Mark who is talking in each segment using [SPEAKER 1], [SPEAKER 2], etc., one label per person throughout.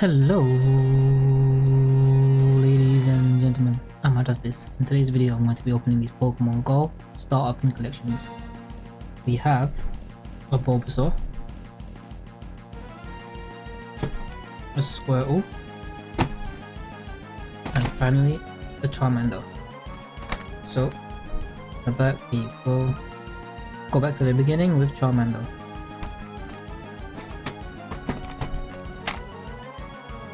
[SPEAKER 1] Hello ladies and gentlemen, I'm does this. In today's video I'm going to be opening these Pokemon Go starter pin collections. We have a Bulbasaur, a Squirtle, and finally a Charmander. So, the back we go go back to the beginning with Charmander.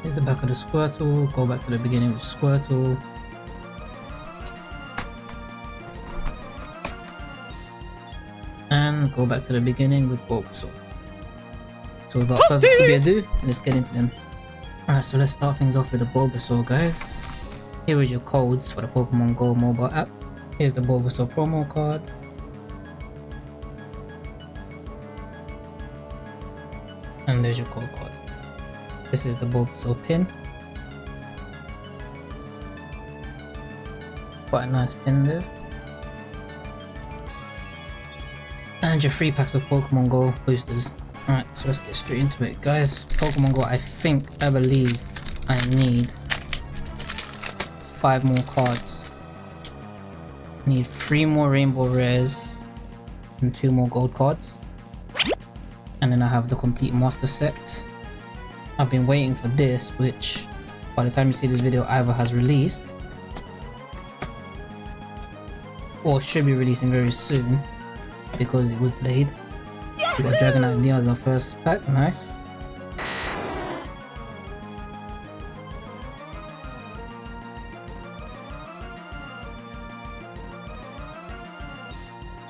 [SPEAKER 1] Here's the back of the Squirtle, go back to the beginning with Squirtle. And go back to the beginning with Bulbasaur. So without further ado, let's get into them. Alright, so let's start things off with the Bulbasaur guys. Here is your codes for the Pokemon Go mobile app. Here's the Bulbasaur promo card. And there's your code card. This is the Bulbasaur pin. Quite a nice pin there. And your free packs of Pokemon Go boosters. Alright, so let's get straight into it. Guys, Pokemon Go, I think, I believe I need five more cards. Need three more Rainbow Rares and two more Gold cards. And then I have the complete Master Set. I've been waiting for this, which by the time you see this video either has released or should be releasing very soon because it was delayed. We got Dragonite Neo as our first pack, nice.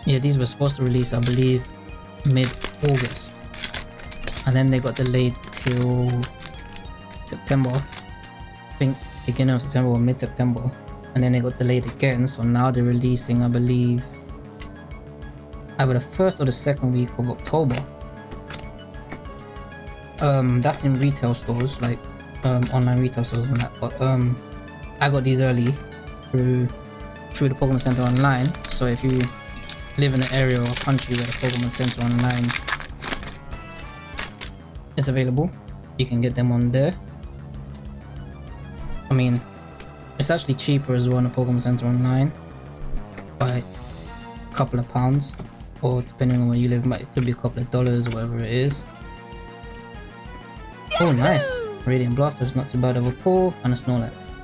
[SPEAKER 1] Yeah, these were supposed to release, I believe, mid-August. And then they got delayed till September. I think beginning of September or mid-September. And then it got delayed again, so now they're releasing, I believe, either the first or the second week of October. Um, that's in retail stores, like um, online retail stores and that. But um, I got these early through through the Pokemon Center online. So if you live in an area or country where the Pokemon Center online is available. You can get them on there. I mean, it's actually cheaper as well on the Pokemon Center online by a couple of pounds or depending on where you live, it could be a couple of dollars whatever it is. Oh nice! Radiant Blastoise is not too bad of a pull and a Snorlax.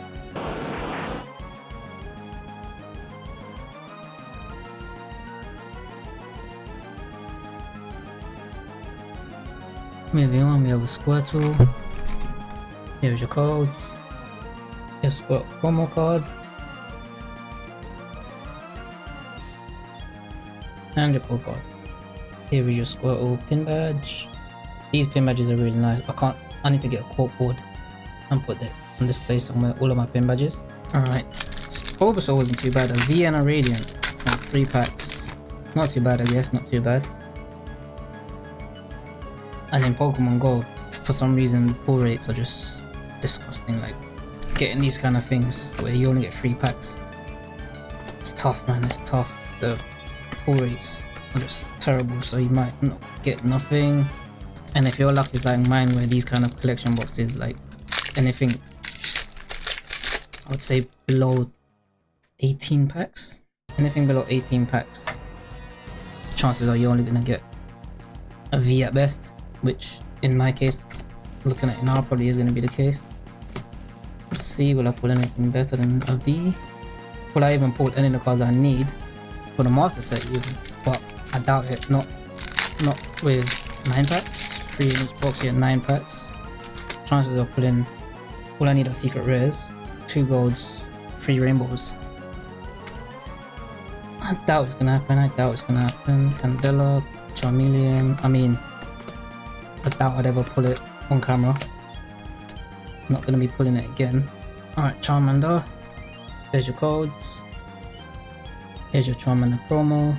[SPEAKER 1] Moving on, we have a Squirtle. Here's your codes. Here's Squirtle promo card. And your code card. Here is your Squirtle pin badge. These pin badges are really nice. I can't, I need to get a cork board and put it on display somewhere, all of my pin badges. Alright, Bulbasaur wasn't too bad. A Vienna Radiant, three packs. Not too bad I guess, not too bad. And in Pokemon Go, for some reason, pull rates are just disgusting. Like, getting these kind of things where you only get three packs. It's tough, man. It's tough. The pull rates are just terrible, so you might not get nothing. And if your luck is like mine, where these kind of collection boxes, like anything, I would say below 18 packs. Anything below 18 packs, chances are you're only gonna get a V at best which in my case, looking at it now, probably is going to be the case. Let's see, will I pull anything better than a V? Will I even pull any of the cards I need for the master set even? But I doubt it, not not with 9 packs, 3 in each box here, 9 packs. Chances of pulling, all I need are secret rares, 2 golds, 3 rainbows. I doubt it's gonna happen, I doubt it's gonna happen. Candela, Charmeleon, I mean, I doubt I'd ever pull it on camera. Not gonna be pulling it again. Alright, Charmander. There's your codes. Here's your Charmander promo.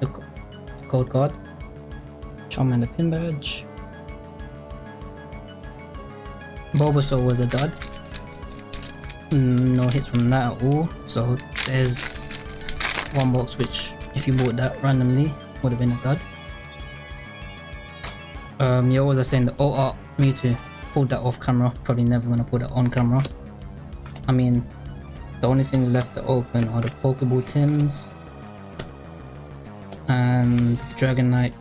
[SPEAKER 1] The code card. Charmander pin badge. Bulbasaur was a dud. Mm, no hits from that at all. So there's one box which if you bought that randomly, would have been a dud. Um, was I saying? The OR Mewtwo pulled that off camera. Probably never gonna put it on camera. I mean, the only things left to open are the Pokeball tins and Dragonite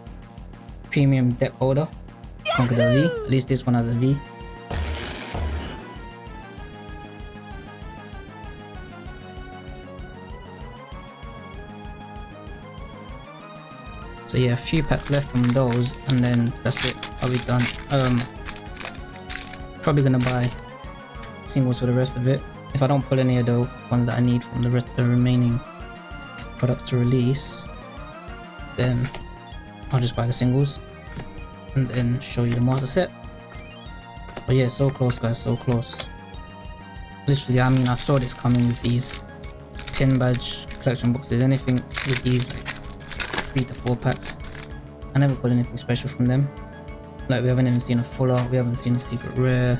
[SPEAKER 1] Premium deck holder. Conkeldurr V. At least this one has a V. So yeah, a few packs left from those, and then that's it. I'll be done. Um, probably gonna buy singles for the rest of it. If I don't pull any of the ones that I need from the rest of the remaining products to release, then I'll just buy the singles and then show you the master set. But yeah, so close guys, so close. Literally, I mean, I saw this coming with these pin badge collection boxes. Anything with these like three to four packs. I never got anything special from them. Like we haven't even seen a full art, we haven't seen a secret rare,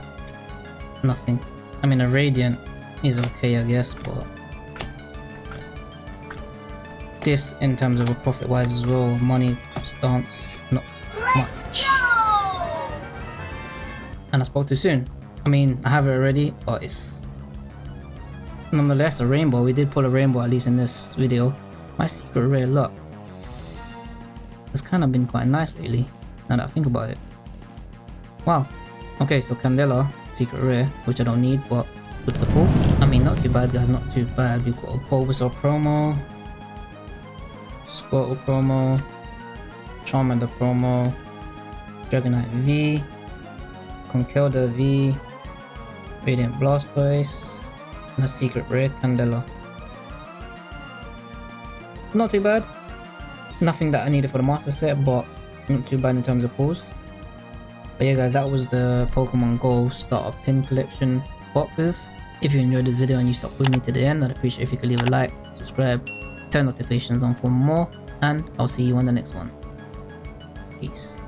[SPEAKER 1] nothing. I mean a radiant is okay I guess, but this in terms of a profit wise as well, money stance, not much. And I spoke too soon. I mean, I have it already, but it's nonetheless a rainbow. We did pull a rainbow at least in this video. My secret rare luck it's kind of been quite nice lately, now that I think about it. Wow. Okay, so Candela, secret rare, which I don't need, but with the pull. I mean, not too bad, guys, not too bad. We've got a Bulbasaur promo, Squirtle promo, Charmander promo, Dragonite V, Conkeldurr V, Radiant Blastoise, and a secret rare Candela. Not too bad. Nothing that I needed for the master set, but not too bad in terms of pulls. But yeah guys, that was the Pokemon Go starter pin collection boxes. If you enjoyed this video and you stuck with me to the end, I'd appreciate if you could leave a like, subscribe, turn notifications on for more, and I'll see you on the next one. Peace.